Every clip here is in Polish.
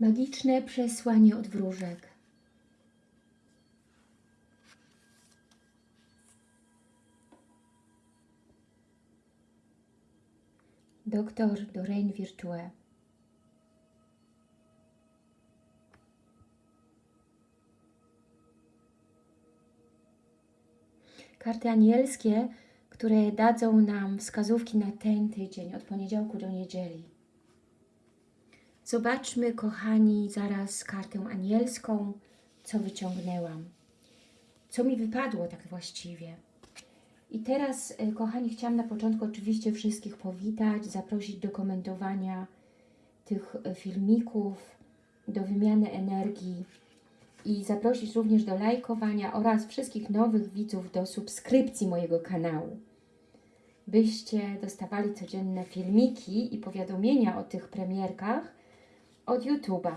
Magiczne przesłanie od wróżek. Doktor Doreen Virtue. Karty anielskie, które dadzą nam wskazówki na ten tydzień, od poniedziałku do niedzieli. Zobaczmy, kochani, zaraz kartę anielską, co wyciągnęłam. Co mi wypadło tak właściwie. I teraz, y, kochani, chciałam na początku oczywiście wszystkich powitać, zaprosić do komentowania tych y, filmików, do wymiany energii i zaprosić również do lajkowania oraz wszystkich nowych widzów do subskrypcji mojego kanału, byście dostawali codzienne filmiki i powiadomienia o tych premierkach od YouTube'a.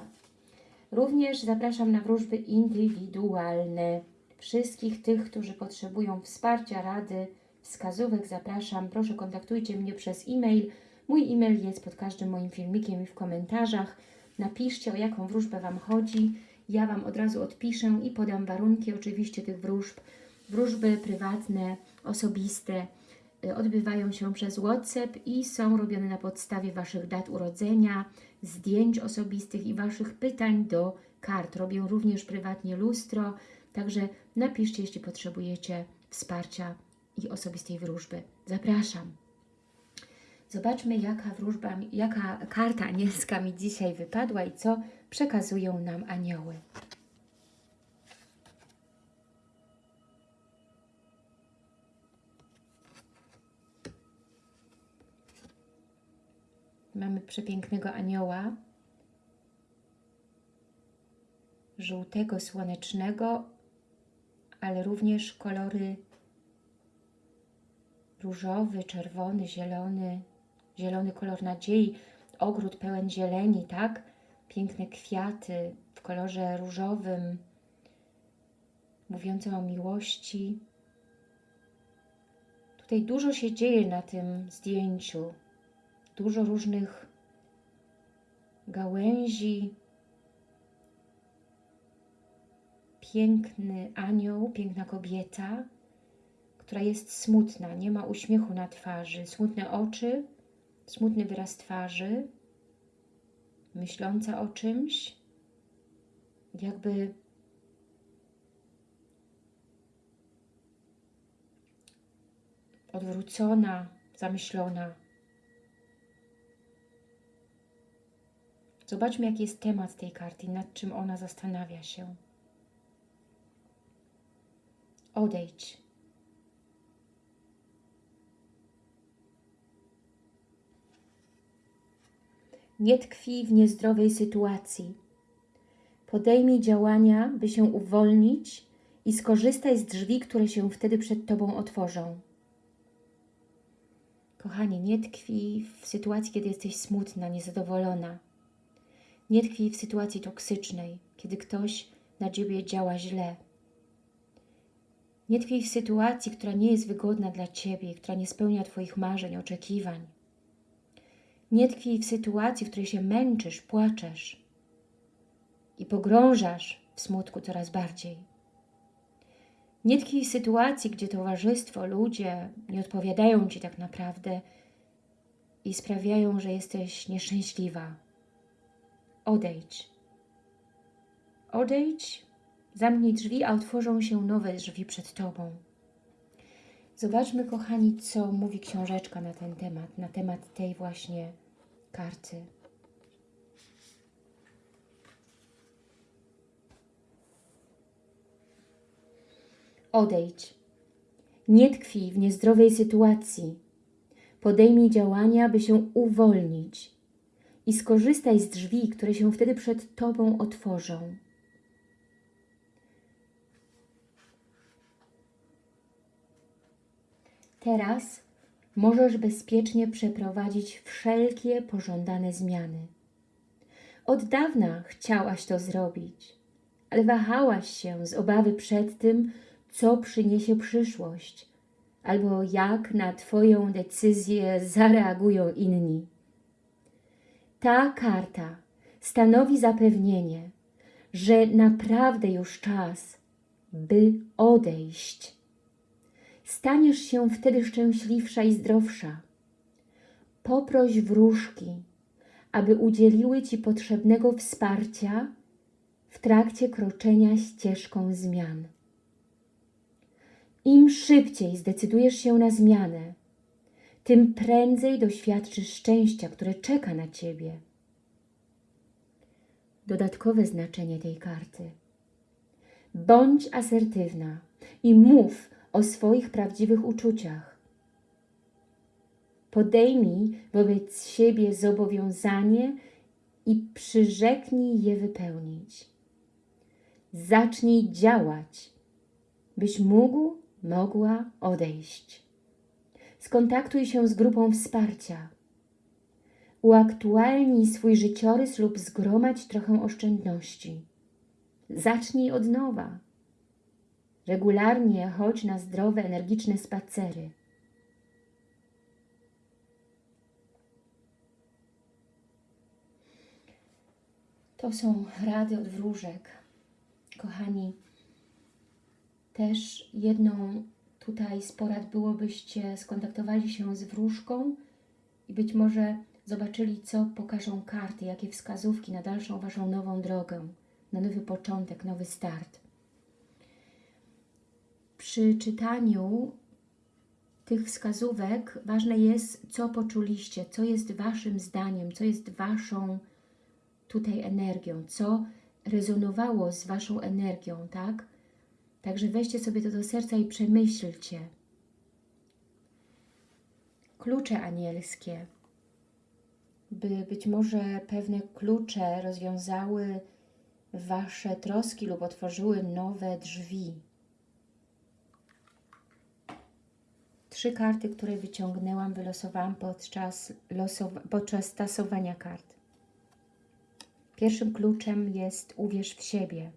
Również zapraszam na wróżby indywidualne. Wszystkich tych, którzy potrzebują wsparcia, rady, wskazówek zapraszam. Proszę kontaktujcie mnie przez e-mail. Mój e-mail jest pod każdym moim filmikiem i w komentarzach. Napiszcie, o jaką wróżbę Wam chodzi. Ja Wam od razu odpiszę i podam warunki oczywiście tych wróżb. Wróżby prywatne, osobiste odbywają się przez WhatsApp i są robione na podstawie Waszych dat urodzenia, zdjęć osobistych i Waszych pytań do kart. Robię również prywatnie lustro, także napiszcie, jeśli potrzebujecie wsparcia i osobistej wróżby. Zapraszam. Zobaczmy, jaka wróżba, jaka karta anielska mi dzisiaj wypadła i co przekazują nam anioły. Mamy przepięknego anioła, żółtego, słonecznego, ale również kolory różowy, czerwony, zielony, zielony kolor nadziei, ogród pełen zieleni, tak? Piękne kwiaty w kolorze różowym, mówiące o miłości. Tutaj dużo się dzieje na tym zdjęciu. Dużo różnych gałęzi. Piękny anioł, piękna kobieta, która jest smutna, nie ma uśmiechu na twarzy, smutne oczy, smutny wyraz twarzy, myśląca o czymś, jakby odwrócona, zamyślona. Zobaczmy, jaki jest temat tej karty, nad czym ona zastanawia się. Odejdź. Nie tkwi w niezdrowej sytuacji. Podejmij działania, by się uwolnić i skorzystaj z drzwi, które się wtedy przed Tobą otworzą. Kochanie, nie tkwi w sytuacji, kiedy jesteś smutna, niezadowolona. Nie tkwi w sytuacji toksycznej, kiedy ktoś na Ciebie działa źle. Nie tkwi w sytuacji, która nie jest wygodna dla Ciebie, która nie spełnia Twoich marzeń, oczekiwań. Nie tkwi w sytuacji, w której się męczysz, płaczesz i pogrążasz w smutku coraz bardziej. Nie tkwi w sytuacji, gdzie towarzystwo, ludzie nie odpowiadają Ci tak naprawdę i sprawiają, że jesteś nieszczęśliwa. Odejdź. Odejdź, zamknij drzwi, a otworzą się nowe drzwi przed Tobą. Zobaczmy, kochani, co mówi książeczka na ten temat, na temat tej właśnie karty. Odejdź. Nie tkwi w niezdrowej sytuacji. Podejmij działania, by się uwolnić i skorzystaj z drzwi, które się wtedy przed Tobą otworzą. Teraz możesz bezpiecznie przeprowadzić wszelkie pożądane zmiany. Od dawna chciałaś to zrobić, ale wahałaś się z obawy przed tym, co przyniesie przyszłość, albo jak na Twoją decyzję zareagują inni. Ta karta stanowi zapewnienie, że naprawdę już czas, by odejść. Staniesz się wtedy szczęśliwsza i zdrowsza. Poproś wróżki, aby udzieliły Ci potrzebnego wsparcia w trakcie kroczenia ścieżką zmian. Im szybciej zdecydujesz się na zmianę, tym prędzej doświadczysz szczęścia, które czeka na Ciebie. Dodatkowe znaczenie tej karty. Bądź asertywna i mów o swoich prawdziwych uczuciach. Podejmij wobec siebie zobowiązanie i przyrzeknij je wypełnić. Zacznij działać, byś mógł, mogła odejść. Skontaktuj się z grupą wsparcia. Uaktualnij swój życiorys lub zgromadź trochę oszczędności. Zacznij od nowa. Regularnie chodź na zdrowe, energiczne spacery. To są rady od wróżek. Kochani, też jedną tutaj z porad byłobyście skontaktowali się z wróżką i być może zobaczyli, co pokażą karty, jakie wskazówki na dalszą Waszą nową drogę, na nowy początek, nowy start. Przy czytaniu tych wskazówek ważne jest, co poczuliście, co jest Waszym zdaniem, co jest Waszą tutaj energią, co rezonowało z Waszą energią, tak? Także weźcie sobie to do serca i przemyślcie. Klucze anielskie, by być może pewne klucze rozwiązały Wasze troski lub otworzyły nowe drzwi. Trzy karty, które wyciągnęłam, wylosowałam podczas, losowa podczas tasowania kart. Pierwszym kluczem jest uwierz w siebie.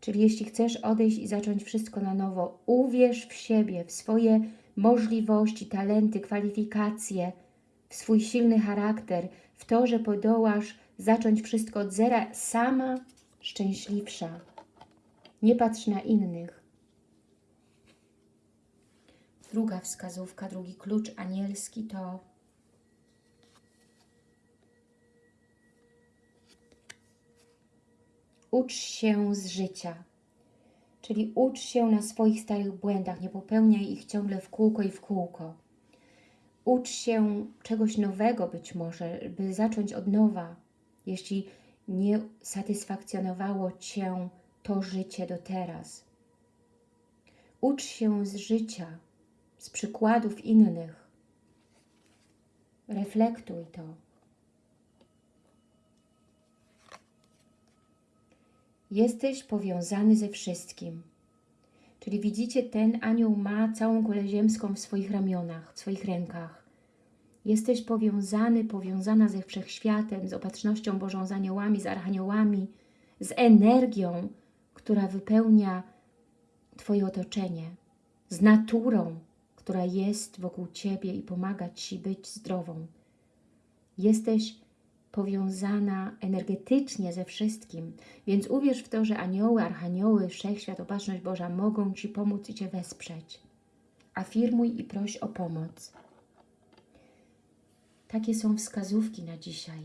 Czyli jeśli chcesz odejść i zacząć wszystko na nowo, uwierz w siebie, w swoje możliwości, talenty, kwalifikacje, w swój silny charakter, w to, że podołasz zacząć wszystko od zera, sama szczęśliwsza. Nie patrz na innych. Druga wskazówka, drugi klucz anielski to ucz się z życia. Czyli ucz się na swoich starych błędach, nie popełniaj ich ciągle w kółko i w kółko. Ucz się czegoś nowego być może, by zacząć od nowa, jeśli nie satysfakcjonowało Cię to życie do teraz. Ucz się z życia, z przykładów innych. Reflektuj to. Jesteś powiązany ze wszystkim. Czyli widzicie, ten anioł ma całą kulę ziemską w swoich ramionach, w swoich rękach. Jesteś powiązany, powiązana ze Wszechświatem, z opatrznością Bożą, z aniołami, z archaniołami, z energią, która wypełnia Twoje otoczenie, z naturą, która jest wokół Ciebie i pomaga Ci być zdrową. Jesteś powiązana energetycznie ze wszystkim, więc uwierz w to, że anioły, archanioły, wszechświat, opatrzność Boża mogą Ci pomóc i Cię wesprzeć. Afirmuj i proś o pomoc. Takie są wskazówki na dzisiaj.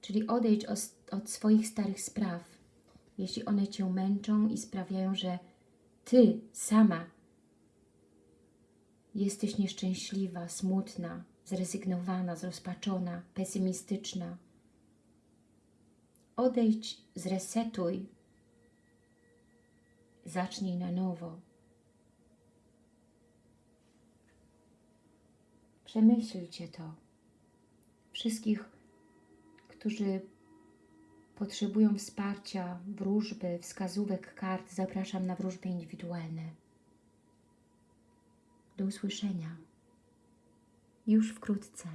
Czyli odejdź od, swoich starych spraw, jeśli one Cię męczą i sprawiają, że Ty sama jesteś nieszczęśliwa, smutna, zrezygnowana, zrozpaczona, pesymistyczna. Odejdź, zresetuj, zacznij na nowo. Przemyślcie to. Wszystkich, którzy potrzebują wsparcia, wróżby, wskazówek kart, zapraszam na wróżby indywidualne. Do usłyszenia już wkrótce.